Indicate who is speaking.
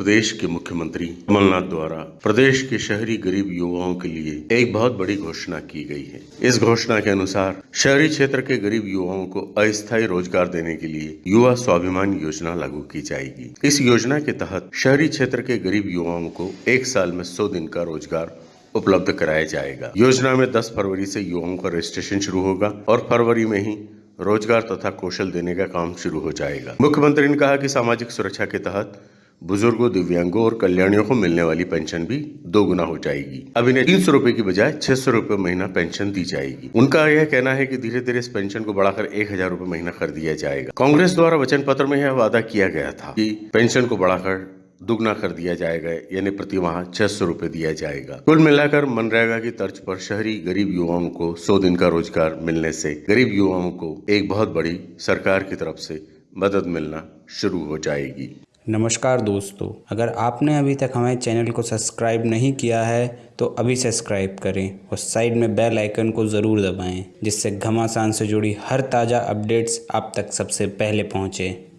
Speaker 1: प्रदेश के मुख्यमंत्री कमलनाथ द्वारा प्रदेश के शहरी गरीब युवाओं के लिए एक बहुत बड़ी घोषणा की गई है। इस घोषणा के अनुसार शहरी क्षेत्र के गरीब युवाओं को अस्थायी रोज़गार देने के लिए युवा स्वाभिमान योजना लागू की जाएगी। इस योजना के तहत शहरी क्षेत्र के गरीब युवाओं को एक साल में सौ दिन का रोज़गार उपलब्ध कराया जाएगा। योजना में 10 फरवरी से युवाओं का रजिस्ट्रेशन शुरू होगा और फरवरी में ही रोज़गार तथा कौशल देने का काम शुरू हो जाएगा। मुख्यमंत्री ने कहा कि सामाजिक सुरक्षा के तहत बुज़ुर्गों, दिव्यांगों और कल्याणियों को मिलने वाली पेंशन भी दो गुना हो जाएगी। अब इन्हें तीन सौ रुपये की बजाय छह सौ रुपये महीना पेंशन दी जाएगी। उनका यह कहना है कि धीरे धीरे इस पेंशन को बढ़ाकर एक हज़ार रूपए महीना कर दिया जाएगा। कांग्रेस द्वारा वचन पत्र में यह वादा किया गया था कि पेंशन को बढ़ाकर दुगना कर दिया जाएगा, यानी प्रति माह छह सौ रुपये दिया जाएगा। कुल मिलाकर मनरेगा की तर्ज पर शहरी गरीब युवाओं को सौ दिन का रोज़गार मिलने से गरीब युवाओं को एक बहुत बड़ी सरकार की तरफ़ से मदद मिलना शुरू हो जाएगी।
Speaker 2: नमस्कार दोस्तों, अगर आपने अभी तक हमारे चैनल को सब्सक्राइब नहीं किया है तो अभी सब्सक्राइब करें और साइड में बेल आइकन को ज़रूर दबाएँ, जिससे घमासान से जुड़ी हर ताज़ा अपडेट्स आप तक सबसे पहले पहुँचें।